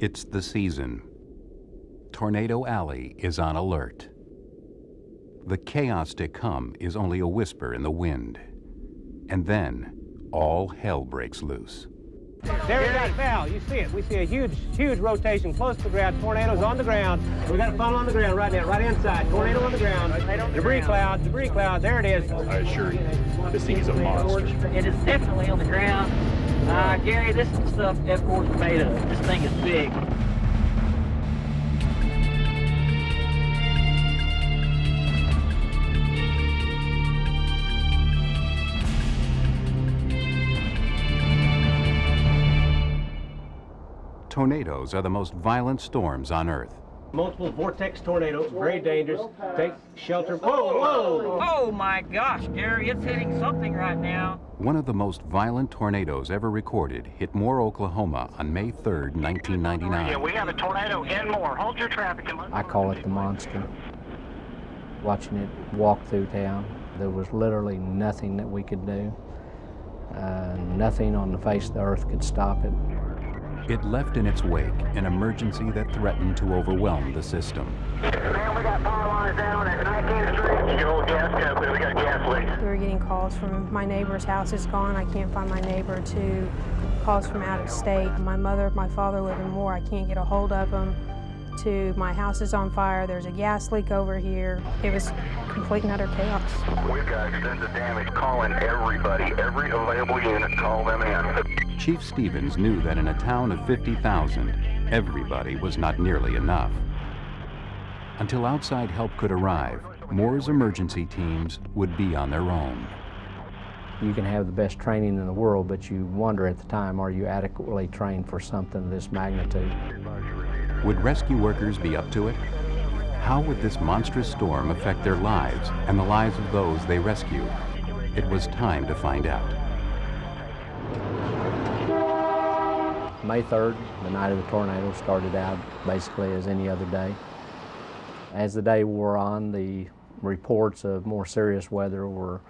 It's the season. Tornado Alley is on alert. The chaos to come is only a whisper in the wind. And then, all hell breaks loose. There we got Val. You see it. We see a huge, huge rotation close to the ground. Tornadoes on the ground. We got a funnel on the ground right now, right inside. Tornado on the ground. Debris cloud, debris cloud. There it is. I assure you, this thing is a monster. It is definitely on the ground. Uh, Gary, this is stuff F4 is made of. This thing is big. Tornadoes are the most violent storms on Earth. Multiple vortex tornadoes, very dangerous. Take shelter. Whoa, whoa! Oh my gosh, Gary, it's hitting something right now. One of the most violent tornadoes ever recorded hit Moore, Oklahoma on May 3rd, 1999. Yeah, we have a tornado in Moore. Hold your traffic. and let- I call it the monster. Watching it walk through town, there was literally nothing that we could do. Uh, nothing on the face of the earth could stop it. It left in its wake an emergency that threatened to overwhelm the system. Man, we got power lines down at 19th Street. Your old gas company, we got gas leaks. We were getting calls from my neighbor's house is gone, I can't find my neighbor, to calls from out of state. My mother, my father live in Moore, I can't get a hold of them, to my house is on fire, there's a gas leak over here. It was complete and utter chaos. We've got extensive damage. Calling everybody, every available unit, call them in. Chief Stevens knew that in a town of 50,000, everybody was not nearly enough. Until outside help could arrive, Moore's emergency teams would be on their own. You can have the best training in the world, but you wonder at the time, are you adequately trained for something of this magnitude? Would rescue workers be up to it? How would this monstrous storm affect their lives and the lives of those they rescued? It was time to find out. May 3rd, the night of the tornado, started out basically as any other day. As the day wore on, the reports of more serious weather were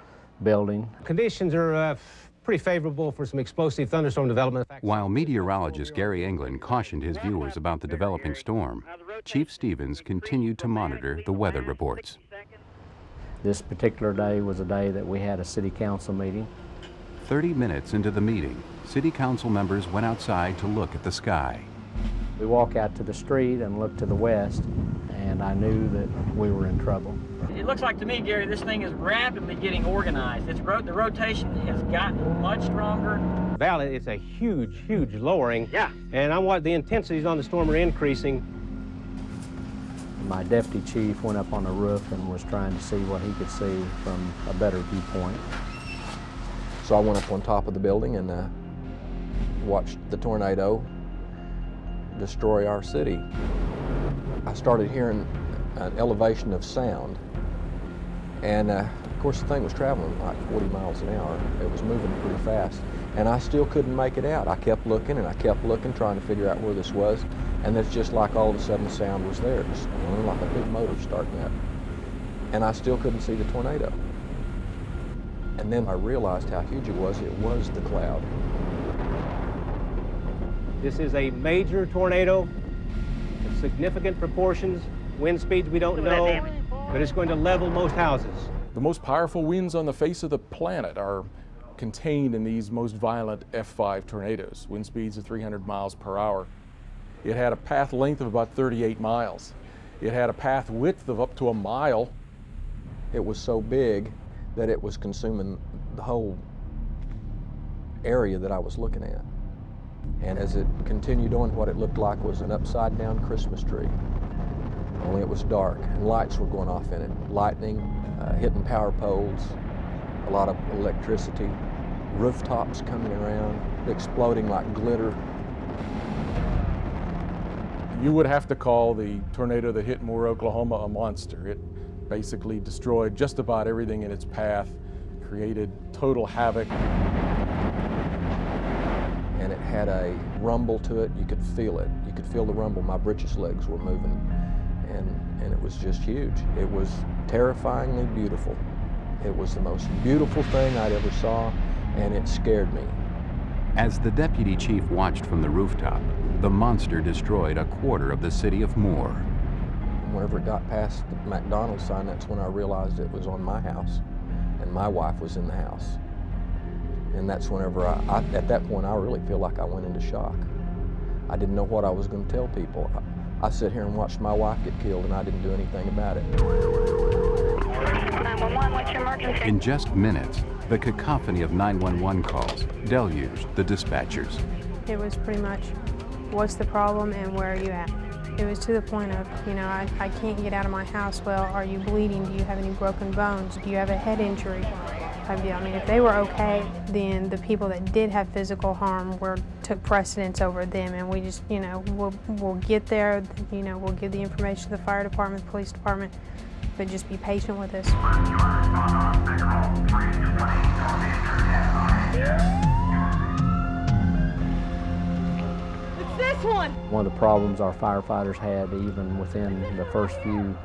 building. Conditions are uh, f- pretty favorable for some explosive thunderstorm development. While meteorologist Gary England cautioned his viewers about the developing storm, Chief Stevens continued to monitor the weather reports. This particular day was a day that we had a city council meeting. 30 minutes into the meeting, city council members went outside to look at the sky. We walk out to the street and look to the west, and I knew that we were in trouble. It looks like to me, Gary, this thing is rapidly getting organized. It's ro the rotation has gotten much stronger. Valley, it's a huge, huge lowering. Yeah. And I want the intensities on the storm are increasing. My deputy chief went up on the roof and was trying to see what he could see from a better viewpoint. So I went up on top of the building and uh, watched the tornado destroy our city. I started hearing an elevation of sound. And uh, of course, the thing was traveling like 40 miles an hour. It was moving pretty fast. And I still couldn't make it out. I kept looking and I kept looking, trying to figure out where this was. And it's just like all of a sudden the sound was there, just like a big motor starting up. And I still couldn't see the tornado. And then I realized how huge it was. It was the cloud. This is a major tornado of significant proportions, wind speeds we don't know, but it's going to level most houses. The most powerful winds on the face of the planet are contained in these most violent F5 tornadoes, wind speeds of 300 miles per hour. It had a path length of about 38 miles. It had a path width of up to a mile. It was so big that it was consuming the whole area that I was looking at. And as it continued on, what it looked like was an upside down Christmas tree. Only it was dark and lights were going off in it. Lightning, uh, hitting power poles, a lot of electricity, rooftops coming around, exploding like glitter. You would have to call the tornado that hit Moore, Oklahoma a monster. It basically destroyed just about everything in its path, created total havoc. Had a rumble to it. You could feel it. You could feel the rumble. My britches legs were moving. And, and it was just huge. It was terrifyingly beautiful. It was the most beautiful thing I'd ever saw, and it scared me. As the deputy chief watched from the rooftop, the monster destroyed a quarter of the city of Moore. Whenever it got past the McDonald's sign, that's when I realized it was on my house, and my wife was in the house. And that's whenever I, I at that point, I really feel like I went into shock. I didn't know what I was going to tell people. I, I sit here and watched my wife get killed, and I didn't do anything about it. 911, what's your emergency? In just minutes, the cacophony of 911 calls deluged the dispatchers. It was pretty much, what's the problem and where are you at? It was to the point of, you know, I, I can't get out of my house. Well, are you bleeding? Do you have any broken bones? Do you have a head injury? Type deal. I mean, if they were okay, then the people that did have physical harm were took precedence over them, and we just, you know, we'll we'll get there. You know, we'll give the information to the fire department, the police department, but just be patient with us. It's this one! One of the problems our firefighters had even within the first few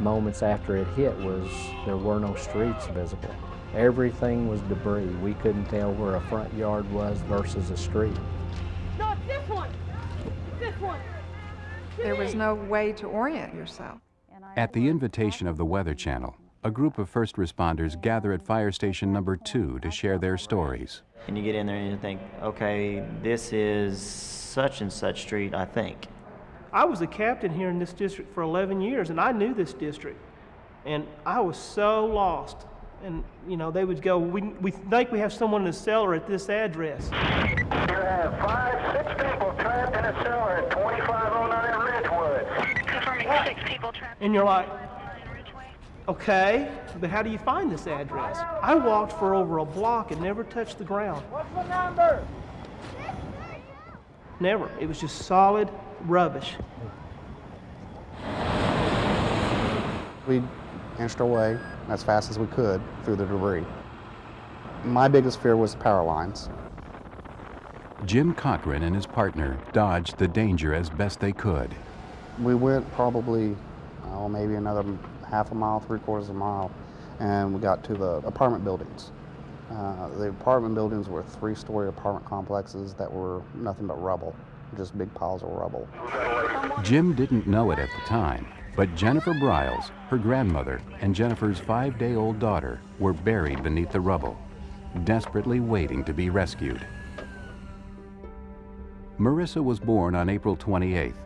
moments after it hit was there were no streets visible. Everything was debris. We couldn't tell where a front yard was versus a street. No, it's this one! It's this one! There was no way to orient yourself. At the invitation of the Weather Channel, a group of first responders gather at fire station number two to share their stories. And you get in there and you think, okay, this is such and such street, I think. I was a captain here in this district for 11 years, and I knew this district. And I was so lost. And, you know, they would go, we, we think we have someone in the cellar at this address. You have five, six people trapped in a cellar at 2509 Ridgewood. Confirming six people trapped. And you're like, oh okay, but how do you find this address? I walked for over a block and never touched the ground. What's the number? Never. It was just solid rubbish. We inched our way as fast as we could through the debris. My biggest fear was power lines. Jim Cochran and his partner dodged the danger as best they could. We went probably, oh, maybe another half a mile, three quarters of a mile, and we got to the apartment buildings. Uh, the apartment buildings were three-story apartment complexes that were nothing but rubble, just big piles of rubble. Jim didn't know it at the time, but Jennifer Briles, her grandmother, and Jennifer's five-day-old daughter were buried beneath the rubble, desperately waiting to be rescued. Marissa was born on April 28th.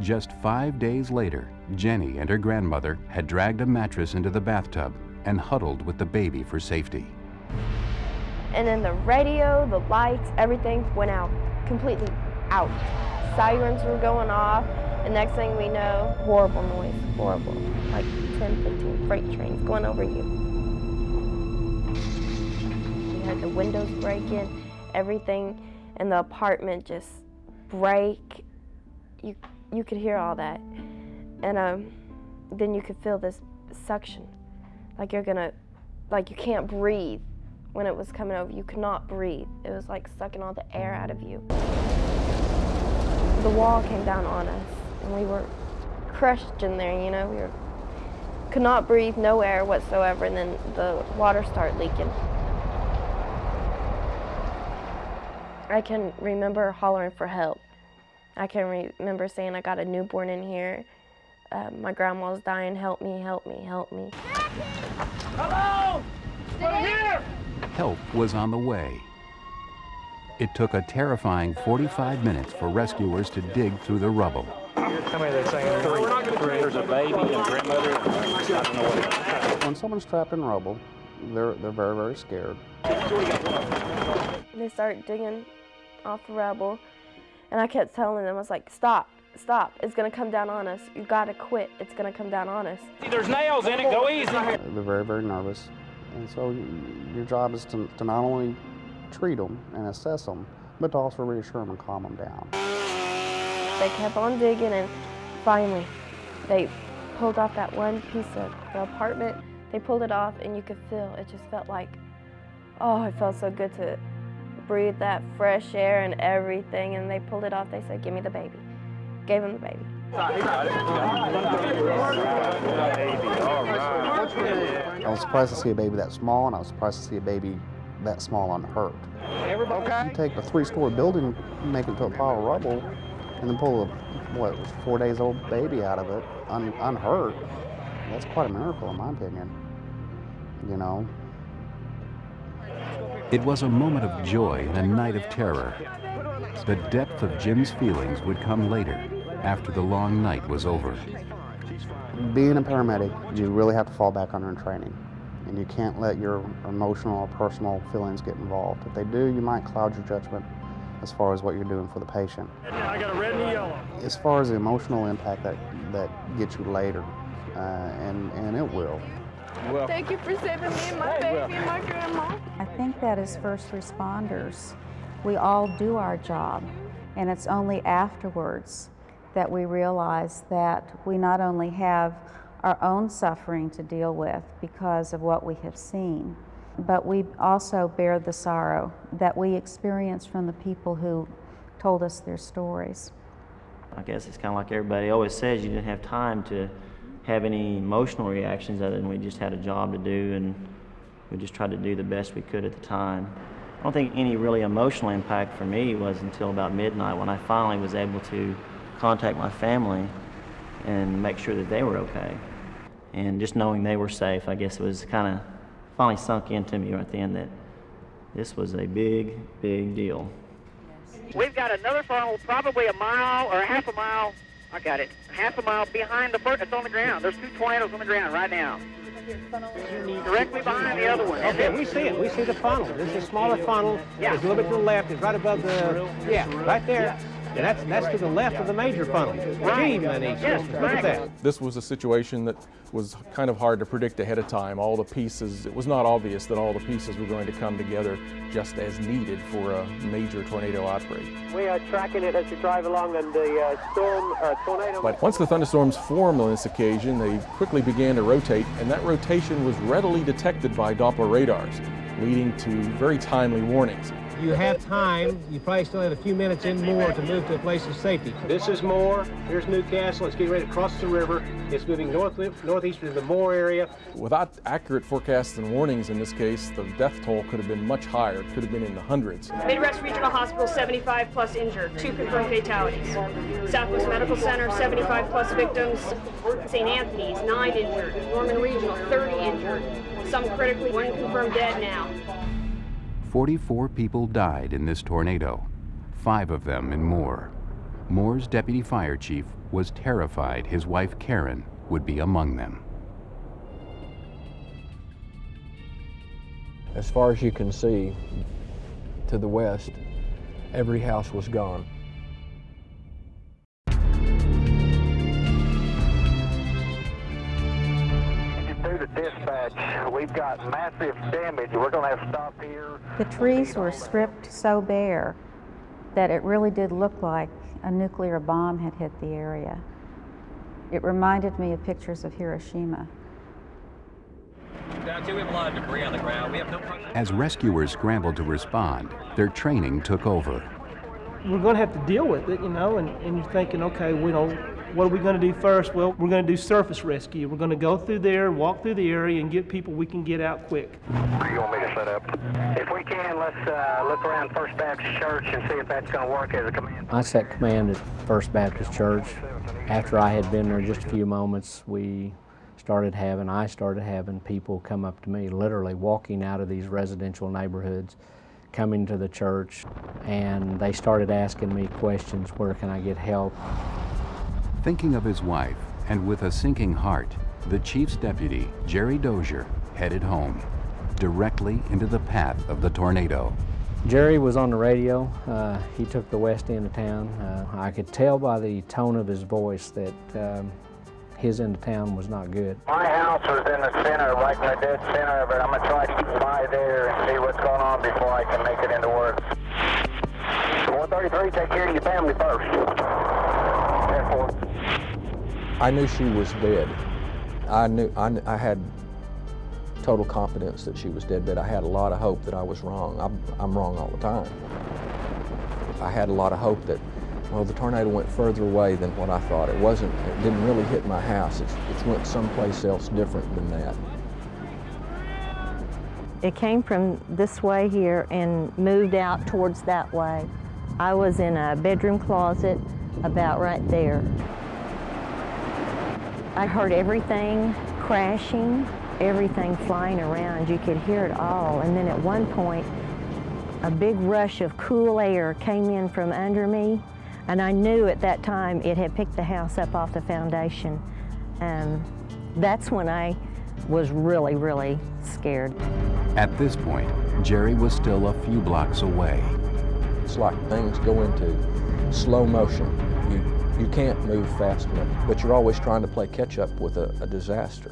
Just five days later, Jenny and her grandmother had dragged a mattress into the bathtub and huddled with the baby for safety. And then the radio, the lights, everything went out, completely out. Sirens were going off, and next thing we know, horrible noise, horrible. Like 10, 15 freight trains going over you. You had the windows breaking, everything in the apartment just break. You, you could hear all that. And um, then you could feel this suction, like you're gonna, like you can't breathe. When it was coming over, you could not breathe. It was like sucking all the air out of you. The wall came down on us, and we were crushed in there, you know, we were, could not breathe, no air whatsoever, and then the water started leaking. I can remember hollering for help. I can re remember saying, I got a newborn in here. Uh, my grandma's dying, help me, help me, help me. Hello! We're here! Help was on the way. It took a terrifying 45 minutes for rescuers to dig through the rubble. How many are they saying? Three. Three. There's a baby and grandmother. I don't know what. When someone's trapped in rubble, they're, they're very, very scared. They start digging off the rubble, and I kept telling them, I was like, stop, stop, it's gonna come down on us. You gotta quit, it's gonna come down on us. There's nails in it, go easy. They're very, very nervous. And so your job is to, to not only treat them and assess them, but to also reassure them and calm them down. They kept on digging, and finally, they pulled off that one piece of the apartment. They pulled it off, and you could feel, it just felt like, oh, it felt so good to breathe that fresh air and everything. And they pulled it off. They said, give me the baby. Gave him the baby. I was surprised to see a baby that small, and I was surprised to see a baby that small unhurt. Okay. You take a three-story building, make it to a pile of rubble, and then pull a what was four days old baby out of it un, unhurt. That's quite a miracle, in my opinion. You know. It was a moment of joy and a night of terror. The depth of Jim's feelings would come later, after the long night was over. Being a paramedic, you really have to fall back on your training. And you can't let your emotional or personal feelings get involved. If they do, you might cloud your judgment as far as what you're doing for the patient. I got a red and a yellow. As far as the emotional impact that, that gets you later, uh, and, and it will. Well, Thank you for saving me and my baby well. and my grandma. I think that as first responders, we all do our job, and it's only afterwards that we realize that we not only have our own suffering to deal with because of what we have seen, but we also bear the sorrow that we experience from the people who told us their stories. I guess it's kind of like everybody always says, you didn't have time to have any emotional reactions other than we just had a job to do and we just tried to do the best we could at the time. I don't think any really emotional impact for me was until about midnight when I finally was able to contact my family and make sure that they were okay. And just knowing they were safe, I guess it was kind of finally sunk into me right then that this was a big, big deal. We've got another funnel, probably a mile or a half a mile. I got it. Half a mile behind the first. It's on the ground. There's two tornadoes on the ground right now. Directly behind the other one. Okay, we see it. We see the funnel. This is a smaller funnel. Yeah. It's a little bit to the left. It's right above the, yeah, right there. And that's, that's to the left of the major funnel. Gee, Manish, look at that. This was a situation that was kind of hard to predict ahead of time. All the pieces, it was not obvious that all the pieces were going to come together just as needed for a major tornado outbreak. We are tracking it as we drive along and the uh, storm, uh, tornado. But once the thunderstorms formed on this occasion, they quickly began to rotate, and that rotation was readily detected by Doppler radars, leading to very timely warnings. You have time. You probably still have a few minutes in Moore to move to a place of safety. This is Moore. Here's Newcastle. It's getting ready to cross the river. It's moving north, northeast into the Moore area. Without accurate forecasts and warnings in this case, the death toll could have been much higher. It could have been in the hundreds. Midwest Regional Hospital, 75 plus injured, two confirmed fatalities. Southwest Medical Center, 75 plus victims. St. Anthony's, nine injured. Norman Regional, 30 injured. Some critically, one confirmed dead now. 44 people died in this tornado, five of them in Moore. Moore's deputy fire chief was terrified his wife Karen would be among them. As far as you can see, to the west, every house was gone. The dispatch, we've got massive damage. We're going to have to stop here. The trees were stripped so bare that it really did look like a nuclear bomb had hit the area. It reminded me of pictures of Hiroshima. Down two, we have a lot of debris on the ground. We have no As rescuers scrambled to respond, their training took over. We're going to have to deal with it, you know, and, and you're thinking, okay, we know, what are we going to do first? Well, we're going to do surface rescue. We're going to go through there, walk through the area, and get people we can get out quick. Where you want me to set up? If we can, let's uh, look around First Baptist Church and see if that's going to work as a command. I set command at First Baptist Church. After I had been there just a few moments, we started having, I started having people come up to me, literally walking out of these residential neighborhoods, coming to the church, and they started asking me questions, where can I get help? Thinking of his wife, and with a sinking heart, the chief's deputy, Jerry Dozier, headed home, directly into the path of the tornado. Jerry was on the radio. Uh, he took the west end of town. Uh, I could tell by the tone of his voice that um, his end of town was not good. My house was in the center, right in the dead center of it. I'm going to try to get by there and see what's going on before I can make it into work. 133, take care of your family first. I knew she was dead. I knew I, I had total confidence that she was dead, but I had a lot of hope that I was wrong. I'm, I'm wrong all the time. I had a lot of hope that, well, the tornado went further away than what I thought. It wasn't, it didn't really hit my house. It went someplace else different than that. It came from this way here and moved out towards that way. I was in a bedroom closet about right there. I heard everything crashing, everything flying around. You could hear it all. And then at one point, a big rush of cool air came in from under me. And I knew at that time it had picked the house up off the foundation. Um, that's when I was really, really scared. At this point, Jerry was still a few blocks away. It's like things go into slow motion. You, you can't move fast enough, but you're always trying to play catch up with a, a disaster.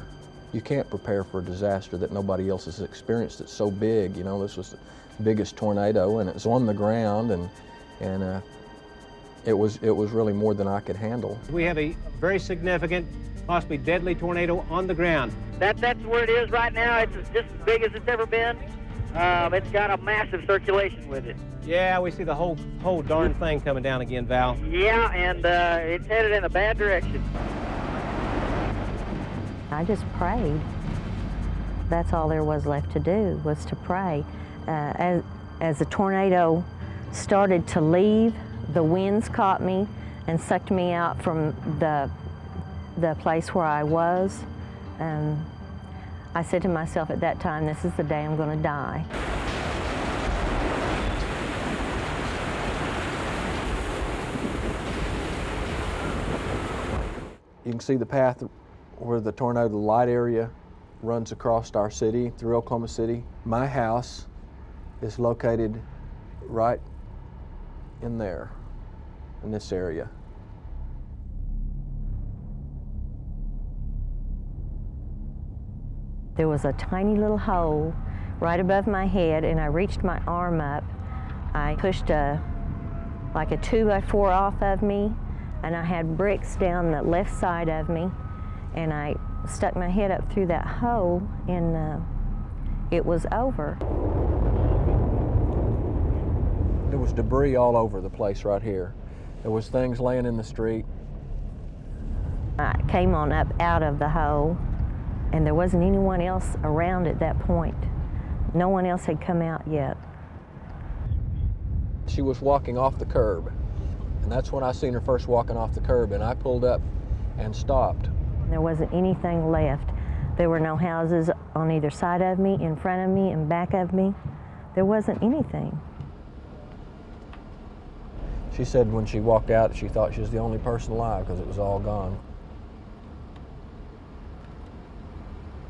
You can't prepare for a disaster that nobody else has experienced. It's so big, you know, this was the biggest tornado and it's on the ground and, and uh, it, was, it was really more than I could handle. We have a very significant, possibly deadly tornado on the ground. That, that's where it is right now. It's just as big as it's ever been. Um, it's got a massive circulation with it. Yeah, we see the whole whole darn thing coming down again, Val. Yeah, and uh, it's headed in a bad direction. I just prayed. That's all there was left to do, was to pray. Uh, as, as the tornado started to leave, the winds caught me and sucked me out from the, the place where I was. Um, I said to myself at that time, this is the day I'm going to die. You can see the path where the tornado, light area runs across our city through Oklahoma City. My house is located right in there, in this area. There was a tiny little hole right above my head and I reached my arm up. I pushed a, like a two by four off of me and I had bricks down the left side of me and I stuck my head up through that hole and uh, it was over. There was debris all over the place right here. There was things laying in the street. I came on up out of the hole and there wasn't anyone else around at that point. No one else had come out yet. She was walking off the curb, and that's when I seen her first walking off the curb, and I pulled up and stopped. There wasn't anything left. There were no houses on either side of me, in front of me, and back of me. There wasn't anything. She said when she walked out, she thought she was the only person alive because it was all gone.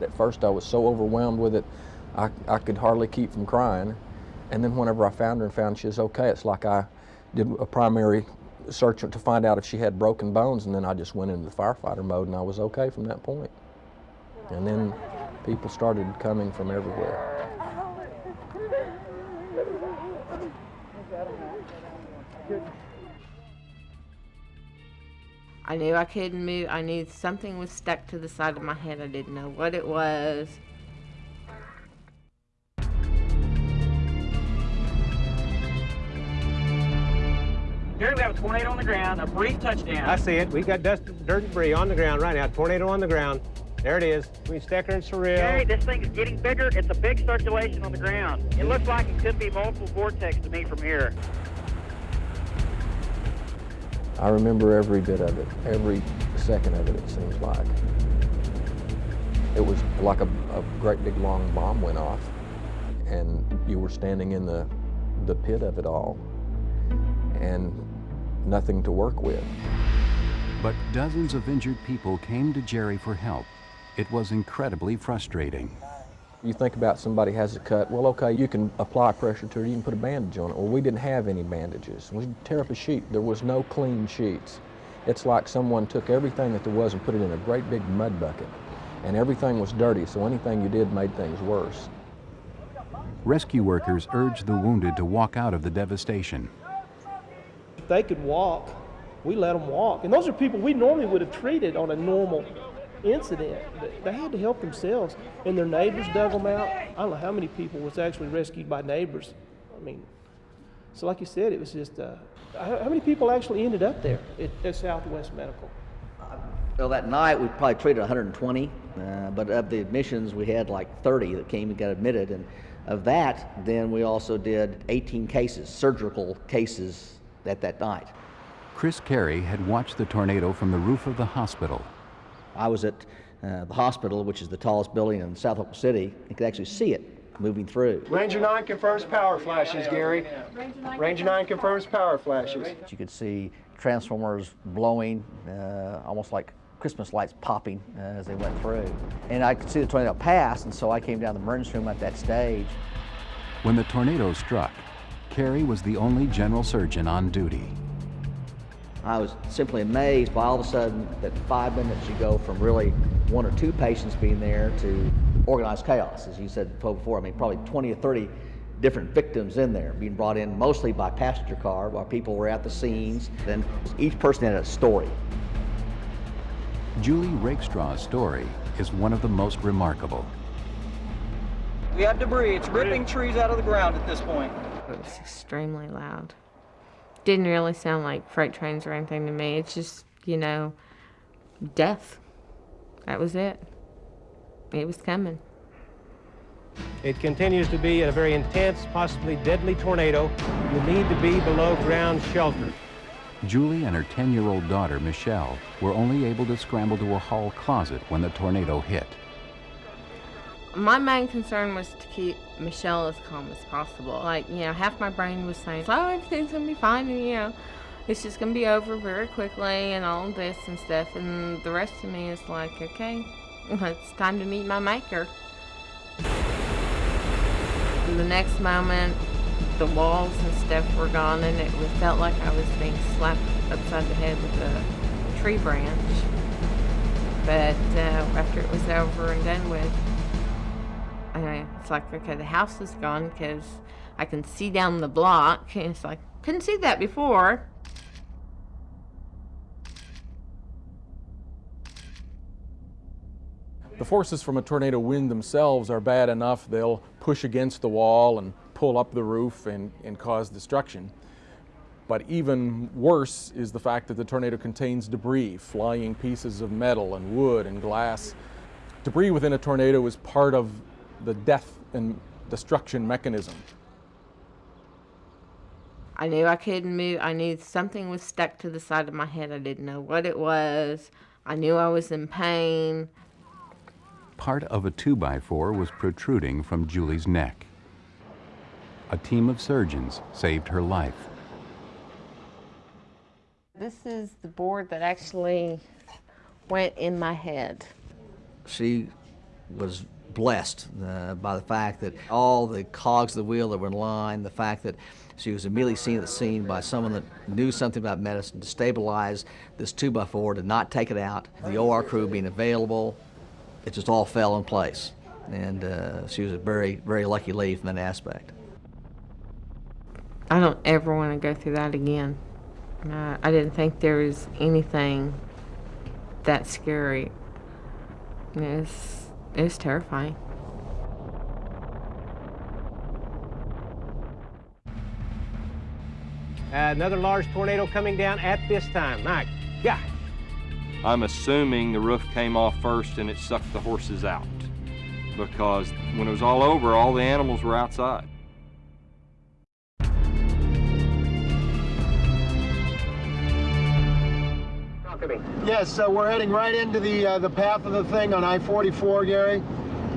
At first, I was so overwhelmed with it, I, I could hardly keep from crying. And then whenever I found her and found she was okay, it's like I did a primary search to find out if she had broken bones, and then I just went into the firefighter mode, and I was okay from that point. And then people started coming from everywhere. I knew I couldn't move. I knew something was stuck to the side of my head. I didn't know what it was. Here we have a tornado on the ground, a brief touchdown. I see it. We've got dust, dirt, and debris on the ground right now. Tornado on the ground. There it is. Between Stecker and Surreal. Gary, this thing is getting bigger. It's a big circulation on the ground. It looks like it could be multiple vortex to me from here. I remember every bit of it, every second of it, it seems like. It was like a, a great big long bomb went off, and you were standing in the, the pit of it all, and nothing to work with. But dozens of injured people came to Jerry for help. It was incredibly frustrating. You think about somebody has a cut, well, okay, you can apply pressure to it, you can put a bandage on it. Well, we didn't have any bandages. We tear up a sheet. There was no clean sheets. It's like someone took everything that there was and put it in a great big mud bucket. And everything was dirty, so anything you did made things worse. Rescue workers urged the wounded to walk out of the devastation. They could walk, we let them walk. And those are people we normally would have treated on a normal incident. They had to help themselves, and their neighbors dug them out. I don't know how many people was actually rescued by neighbors. I mean, so like you said, it was just, uh, how many people actually ended up there at, at Southwest Medical? Well, that night we probably treated 120, uh, but of the admissions we had like 30 that came and got admitted, and of that, then we also did 18 cases, surgical cases, at that night. Chris Carey had watched the tornado from the roof of the hospital. I was at uh, the hospital, which is the tallest building in South Oklahoma City, and could actually see it moving through. Ranger 9 confirms power flashes, Gary. Ranger 9 confirms power flashes. You could see transformers blowing, uh, almost like Christmas lights popping uh, as they went through. And I could see the tornado pass, and so I came down the emergency room at that stage. When the tornado struck, Carey was the only general surgeon on duty. I was simply amazed by all of a sudden that five minutes you go from really one or two patients being there to organized chaos, as you said before. I mean, probably 20 or 30 different victims in there being brought in mostly by passenger car while people were at the scenes. Then each person had a story. Julie Rakestraw's story is one of the most remarkable. We have debris. It's ripping trees out of the ground at this point. It was extremely loud. Didn't really sound like freight trains or anything to me. It's just, you know, death. That was it. It was coming. It continues to be a very intense, possibly deadly tornado. You need to be below ground shelter. Julie and her 10-year-old daughter, Michelle, were only able to scramble to a hall closet when the tornado hit. My main concern was to keep Michelle as calm as possible. Like, you know, half my brain was saying, oh, everything's going to be fine, and, you know, it's just going to be over very quickly and all this and stuff. And the rest of me is like, okay, it's time to meet my maker. The next moment, the walls and stuff were gone, and it felt like I was being slapped upside the head with a tree branch. But uh, after it was over and done with, uh, it's like, okay, the house is gone because I can see down the block. And it's like, couldn't see that before. The forces from a tornado wind themselves are bad enough. They'll push against the wall and pull up the roof and, and cause destruction. But even worse is the fact that the tornado contains debris, flying pieces of metal and wood and glass. Debris within a tornado is part of the death and destruction mechanism. I knew I couldn't move. I knew something was stuck to the side of my head. I didn't know what it was. I knew I was in pain. Part of a two by four was protruding from Julie's neck. A team of surgeons saved her life. This is the board that actually went in my head. She was blessed uh, by the fact that all the cogs of the wheel that were in line, the fact that she was immediately seen at the scene by someone that knew something about medicine to stabilize this 2x4, to not take it out, the OR crew being available, it just all fell in place. And uh, she was a very, very lucky lady from that aspect. I don't ever want to go through that again. Uh, I didn't think there was anything that scary. It was, it was terrifying. Uh, another large tornado coming down at this time. Mike, yeah. I'm assuming the roof came off first and it sucked the horses out because when it was all over, all the animals were outside. Yes, so we're heading right into the uh, the path of the thing on I-44, Gary.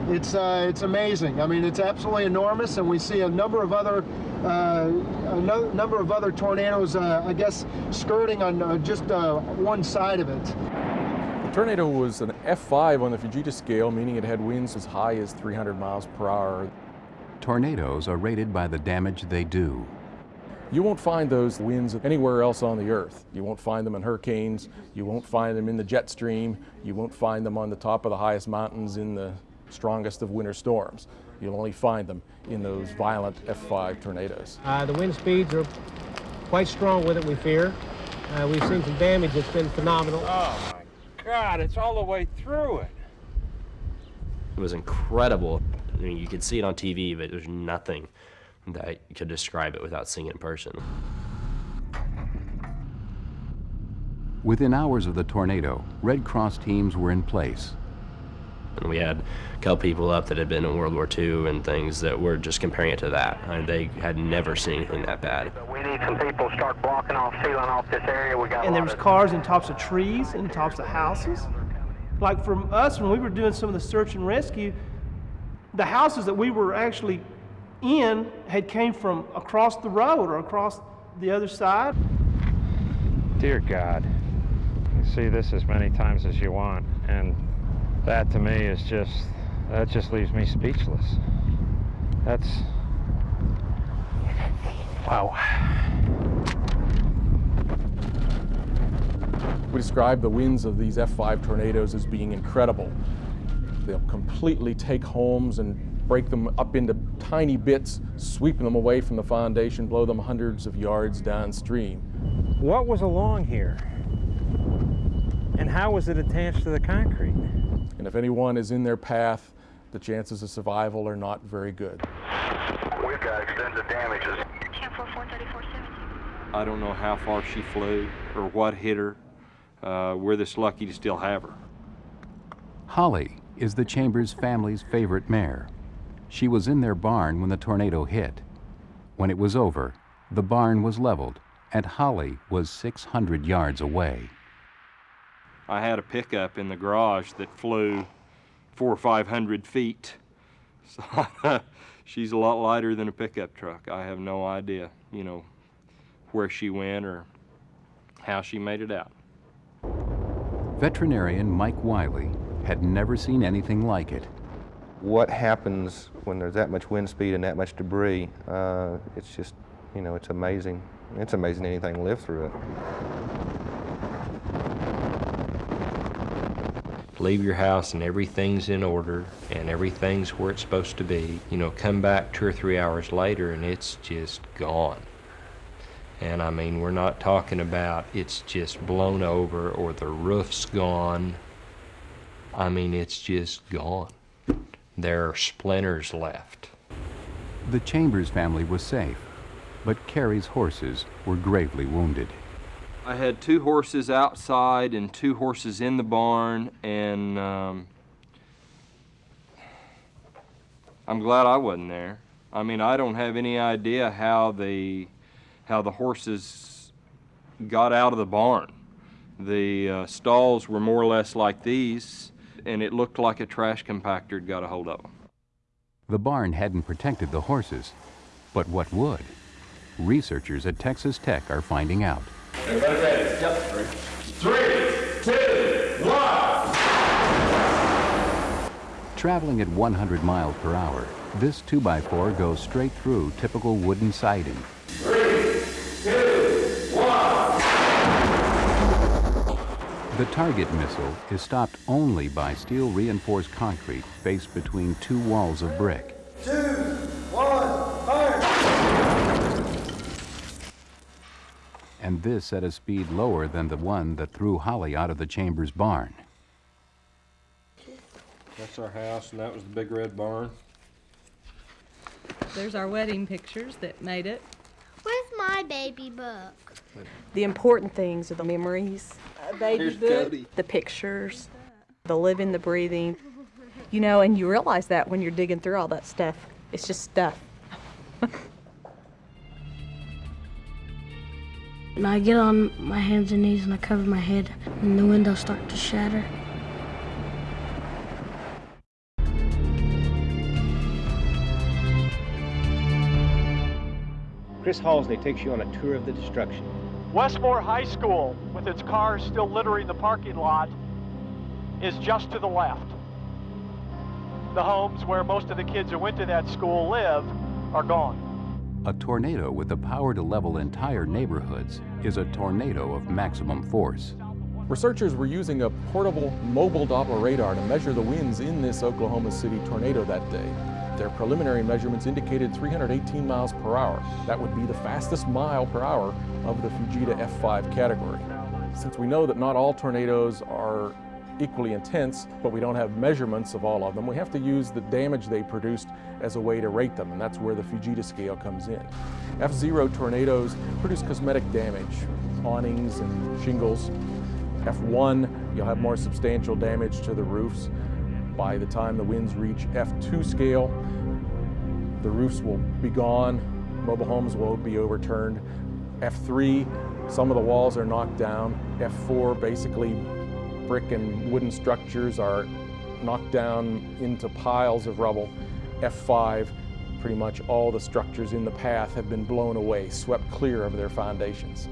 It's uh, it's amazing. I mean, it's absolutely enormous, and we see a number of other uh, a no number of other tornadoes. Uh, I guess skirting on uh, just uh, one side of it. The tornado was an F5 on the Fujita scale, meaning it had winds as high as 300 miles per hour. Tornadoes are rated by the damage they do. You won't find those winds anywhere else on the earth. You won't find them in hurricanes. You won't find them in the jet stream. You won't find them on the top of the highest mountains in the strongest of winter storms. You'll only find them in those violent F5 tornadoes. Uh, the wind speeds are quite strong with it, we fear. Uh, we've seen some damage that's been phenomenal. Oh my God, it's all the way through it. It was incredible. I mean, you could see it on TV, but there's nothing that could describe it without seeing it in person. Within hours of the tornado, Red Cross teams were in place. And we had a couple people up that had been in World War II and things that were just comparing it to that. I mean, they had never seen anything that bad. We need some people to start blocking off, sealing off this area. We got and there was cars in tops of trees and tops of houses. Like from us, when we were doing some of the search and rescue, the houses that we were actually in had came from across the road or across the other side. Dear God, you can see this as many times as you want, and that to me is just, that just leaves me speechless. That's, wow. We describe the winds of these F5 tornadoes as being incredible. They'll completely take homes and break them up into tiny bits, sweeping them away from the foundation, blow them hundreds of yards downstream. What was along here? And how was it attached to the concrete? And if anyone is in their path, the chances of survival are not very good. We've got extensive damages. I don't know how far she flew or what hit her. Uh, we're this lucky to still have her. Holly is the Chambers family's favorite mare. She was in their barn when the tornado hit. When it was over, the barn was leveled and Holly was 600 yards away. I had a pickup in the garage that flew four or five hundred feet. So she's a lot lighter than a pickup truck. I have no idea, you know, where she went or how she made it out. Veterinarian Mike Wiley had never seen anything like it. What happens when there's that much wind speed and that much debris? Uh, it's just, you know, it's amazing. It's amazing anything lived through it. leave your house and everything's in order and everything's where it's supposed to be. You know, come back two or three hours later and it's just gone. And I mean, we're not talking about it's just blown over or the roof's gone. I mean, it's just gone. There are splinters left. The Chambers family was safe, but Carrie's horses were gravely wounded. I had two horses outside and two horses in the barn, and um, I'm glad I wasn't there. I mean, I don't have any idea how the how the horses got out of the barn. The uh, stalls were more or less like these, and it looked like a trash compactor had got a hold of them. The barn hadn't protected the horses, but what would? Researchers at Texas Tech are finding out. Everybody ready? Yep. Three, two, one. Traveling at 100 miles per hour, this 2x4 goes straight through typical wooden siding. Three, two, one. The target missile is stopped only by steel reinforced concrete faced between two walls of brick. Two, one, fire! and this at a speed lower than the one that threw Holly out of the Chambers barn. That's our house, and that was the big red barn. There's our wedding pictures that made it. Where's my baby book? The important things are the memories, a baby Here's book, Cody. the pictures, the living, the breathing. You know, and you realize that when you're digging through all that stuff. It's just stuff. And I get on my hands and knees and I cover my head, and the windows start to shatter. Chris Halsey takes you on a tour of the destruction. Westmore High School, with its cars still littering the parking lot, is just to the left. The homes where most of the kids who went to that school live are gone. A tornado with the power to level entire neighborhoods is a tornado of maximum force. Researchers were using a portable mobile Doppler radar to measure the winds in this Oklahoma City tornado that day. Their preliminary measurements indicated 318 miles per hour. That would be the fastest mile per hour of the Fujita F5 category. Since we know that not all tornadoes are equally intense, but we don't have measurements of all of them, we have to use the damage they produced as a way to rate them, and that's where the Fujita scale comes in. F0 tornadoes produce cosmetic damage, awnings and shingles. F1, you'll have more substantial damage to the roofs. By the time the winds reach F2 scale, the roofs will be gone, mobile homes will be overturned. F3, some of the walls are knocked down. F4, basically brick and wooden structures are knocked down into piles of rubble. F5, pretty much all the structures in the path have been blown away, swept clear of their foundations.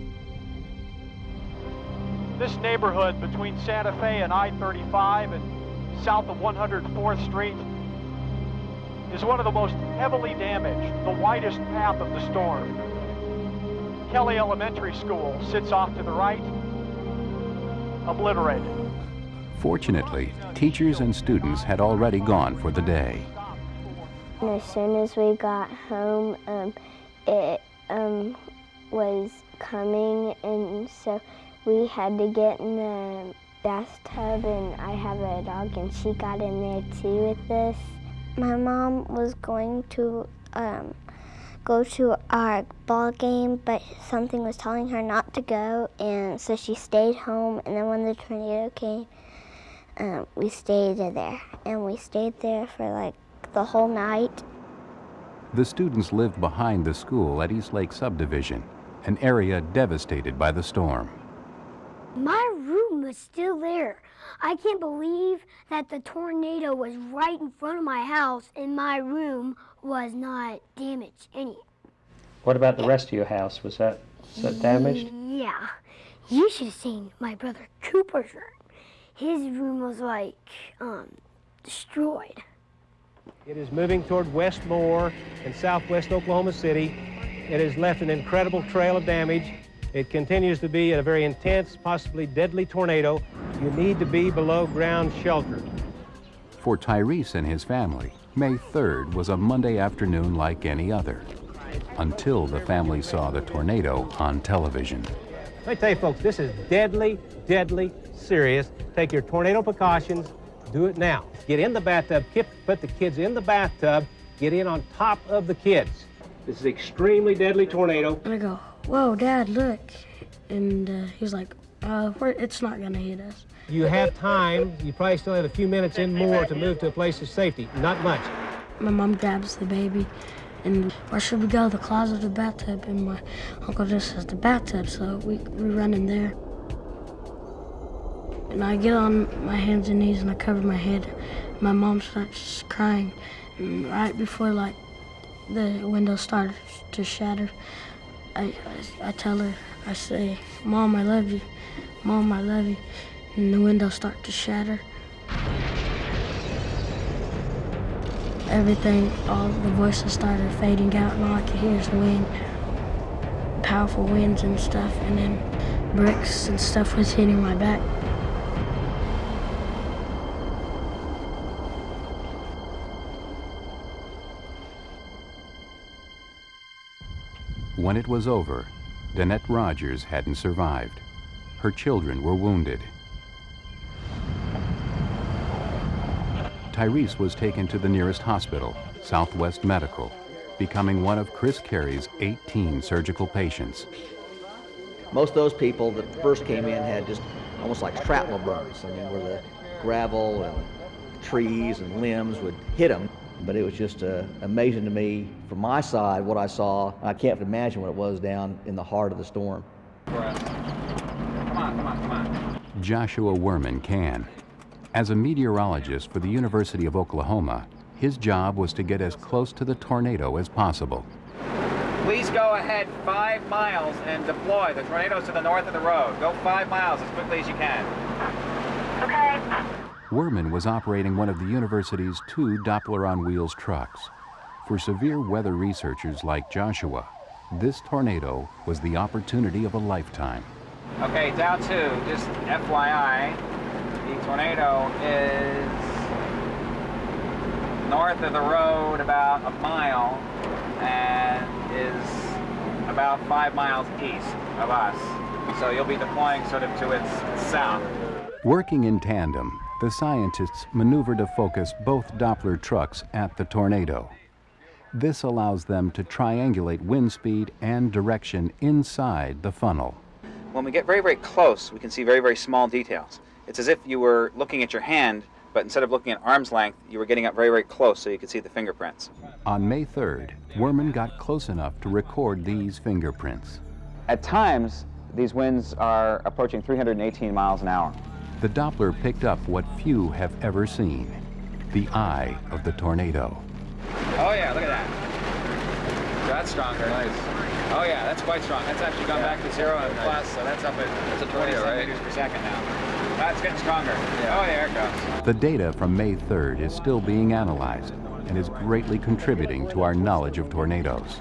This neighborhood between Santa Fe and I-35 and south of 104th Street is one of the most heavily damaged, the widest path of the storm. Kelly Elementary School sits off to the right, obliterated. Fortunately, teachers and students had already gone for the day. And as soon as we got home, um, it um, was coming, and so we had to get in the bathtub, and I have a dog, and she got in there too with this. My mom was going to um, go to our ball game, but something was telling her not to go, and so she stayed home. And then when the tornado came, um, we stayed there, and we stayed there for like the whole night. The students lived behind the school at East Lake Subdivision, an area devastated by the storm. My room was still there. I can't believe that the tornado was right in front of my house and my room was not damaged any. What about the rest of your house? Was that, was that damaged? Yeah. You should have seen my brother Cooper's room. His room was like um, destroyed. It is moving toward Westmore in southwest Oklahoma City. It has left an incredible trail of damage. It continues to be a very intense, possibly deadly tornado. You need to be below ground shelter. For Tyrese and his family, May 3rd was a Monday afternoon like any other, until the family saw the tornado on television. Let me tell you, folks, this is deadly, deadly serious. Take your tornado precautions. Do it now. Get in the bathtub, put the kids in the bathtub, get in on top of the kids. This is extremely deadly tornado. And I go, whoa, Dad, look. And uh, he's like, uh, it's not going to hit us. You have time. You probably still have a few minutes in more to move to a place of safety. Not much. My mom grabs the baby and where should we go? The closet or the bathtub? And my uncle just says the bathtub, so we, we run in there. And I get on my hands and knees and I cover my head. My mom starts crying. And right before like the window starts to shatter, I, I, I tell her, I say, Mom, I love you. Mom, I love you. And the windows start to shatter. Everything, all the voices started fading out and all I could hear is the wind. Powerful winds and stuff and then bricks and stuff was hitting my back. When it was over, Danette Rogers hadn't survived. Her children were wounded. Tyrese was taken to the nearest hospital, Southwest Medical, becoming one of Chris Carey's 18 surgical patients. Most of those people that first came in had just almost like shrapnel burns. I mean, where the gravel and trees and limbs would hit them. But it was just uh, amazing to me from my side what I saw. I can't imagine what it was down in the heart of the storm. Come on, come on, come on. Joshua Wurman can. As a meteorologist for the University of Oklahoma, his job was to get as close to the tornado as possible. Please go ahead five miles and deploy. The tornado's to the north of the road. Go five miles as quickly as you can. Okay. Wurman was operating one of the university's two Doppler on wheels trucks. For severe weather researchers like Joshua, this tornado was the opportunity of a lifetime. Okay, down two, just FYI, the tornado is north of the road about a mile and is about five miles east of us. So you'll be deploying sort of to its south. Working in tandem, the scientists maneuver to focus both Doppler trucks at the tornado. This allows them to triangulate wind speed and direction inside the funnel. When we get very, very close, we can see very, very small details. It's as if you were looking at your hand but instead of looking at arm's length, you were getting up very, very close so you could see the fingerprints. On May 3rd, Wurman got close enough to record these fingerprints. At times, these winds are approaching 318 miles an hour. The Doppler picked up what few have ever seen, the eye of the tornado. Oh yeah, look at that. That's stronger. Nice. Oh yeah, that's quite strong. That's actually gone back to zero and plus, so that's up at that's a 20 centimeters per second now. That's getting stronger. Oh, there it goes. The data from May 3rd is still being analyzed and is greatly contributing to our knowledge of tornadoes.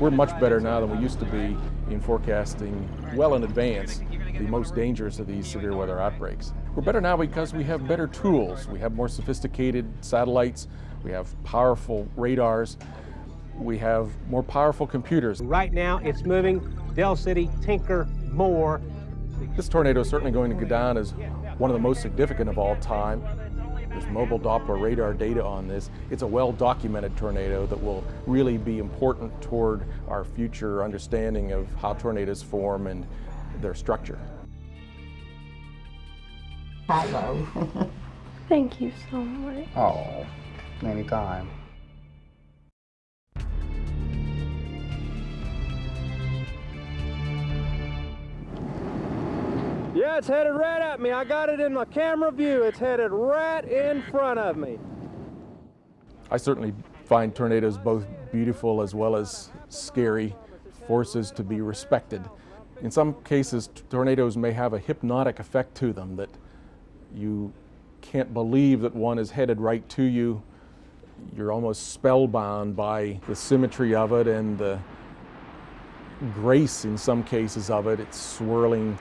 We're much better now than we used to be in forecasting well in advance the most dangerous of these severe weather outbreaks. We're better now because we have better tools. We have more sophisticated satellites, we have powerful radars, we have more powerful computers. Right now, it's moving Del City, Tinker, Moore. This tornado is certainly going to go down as one of the most significant of all time. There's mobile Doppler radar data on this. It's a well-documented tornado that will really be important toward our future understanding of how tornadoes form and their structure. Hello. Thank you so much. Oh, anytime. Yeah, it's headed right at me. I got it in my camera view. It's headed right in front of me. I certainly find tornadoes both beautiful as well as scary forces to be respected. In some cases, tornadoes may have a hypnotic effect to them that you can't believe that one is headed right to you. You're almost spellbound by the symmetry of it and the grace in some cases of it. It's swirling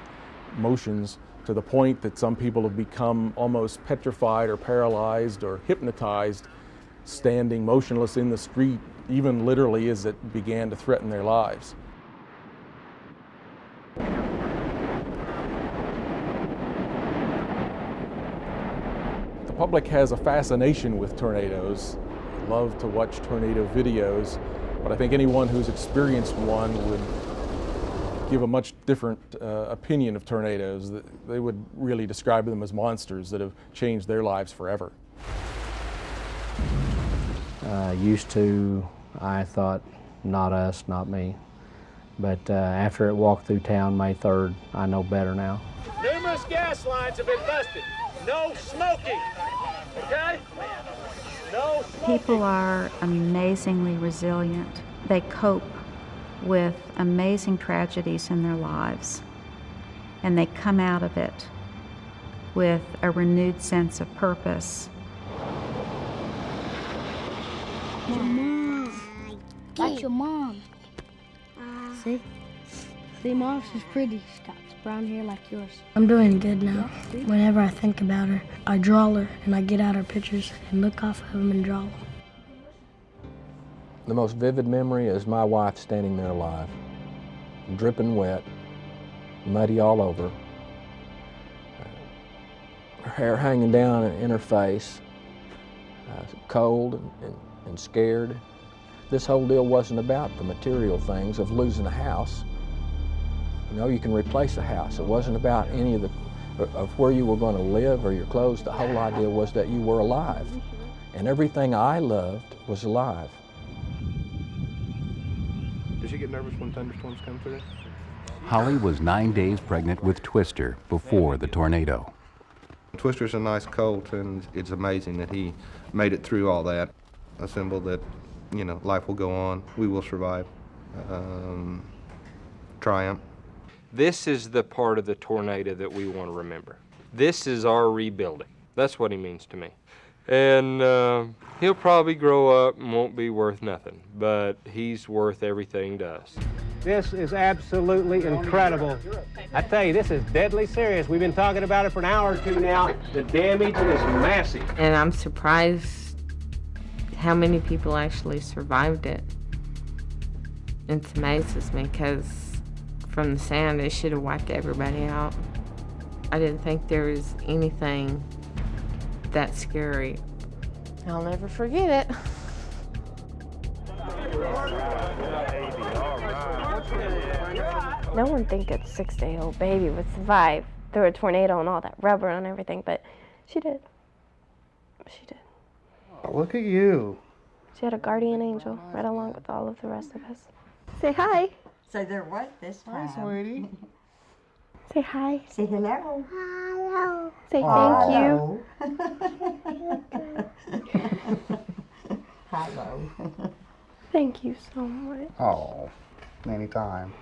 motions to the point that some people have become almost petrified or paralyzed or hypnotized standing motionless in the street, even literally as it began to threaten their lives. Public has a fascination with tornadoes. They love to watch tornado videos, but I think anyone who's experienced one would give a much different uh, opinion of tornadoes. They would really describe them as monsters that have changed their lives forever. Uh, used to, I thought, not us, not me. But uh, after it walked through town May 3rd, I know better now. Numerous gas lines have been busted. No smoking. Okay? No smoking. People are amazingly resilient. They cope with amazing tragedies in their lives, and they come out of it with a renewed sense of purpose. Your mom. That's your mom. See? See, mom, she's pretty. She's got brown hair like yours. I'm doing good now. Whenever I think about her, I draw her and I get out her pictures and look off of them and draw them. The most vivid memory is my wife standing there alive, dripping wet, muddy all over, her hair hanging down in her face, uh, cold and, and, and scared. This whole deal wasn't about the material things of losing a house. You know, you can replace a house. It wasn't about any of the of where you were going to live or your clothes. The whole idea was that you were alive. And everything I loved was alive. Does she get nervous when thunderstorms come through? Holly was nine days pregnant with Twister before the tornado. Twister's a nice colt, and it's amazing that he made it through all that. A symbol that, you know, life will go on. We will survive. Um, triumph. This is the part of the tornado that we want to remember. This is our rebuilding. That's what he means to me. And uh, he'll probably grow up and won't be worth nothing, but he's worth everything to us. This is absolutely incredible. I tell you, this is deadly serious. We've been talking about it for an hour or two now. The damage is massive. And I'm surprised how many people actually survived it. It amazes me because from the sound, it should have wiped everybody out. I didn't think there was anything that scary. I'll never forget it. No one think a six-day-old baby would survive through a tornado and all that rubber and everything, but she did. She did. Oh, look at you. She had a guardian angel right along with all of the rest of us. Say hi. Say they're what this time? Hi, sweetie. Say hi. Say hello. Hello. Say thank you. Hello. Thank you so much. Oh, anytime.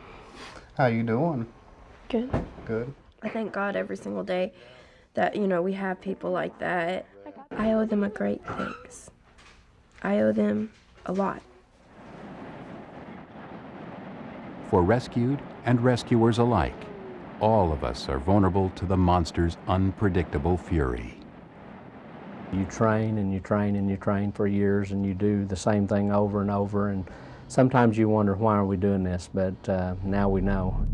How you doing? Good. Good. I thank God every single day that, you know, we have people like that. I owe them a great thanks. I owe them a lot. For rescued and rescuers alike, all of us are vulnerable to the monster's unpredictable fury. You train and you train and you train for years and you do the same thing over and over and sometimes you wonder why are we doing this, but uh, now we know.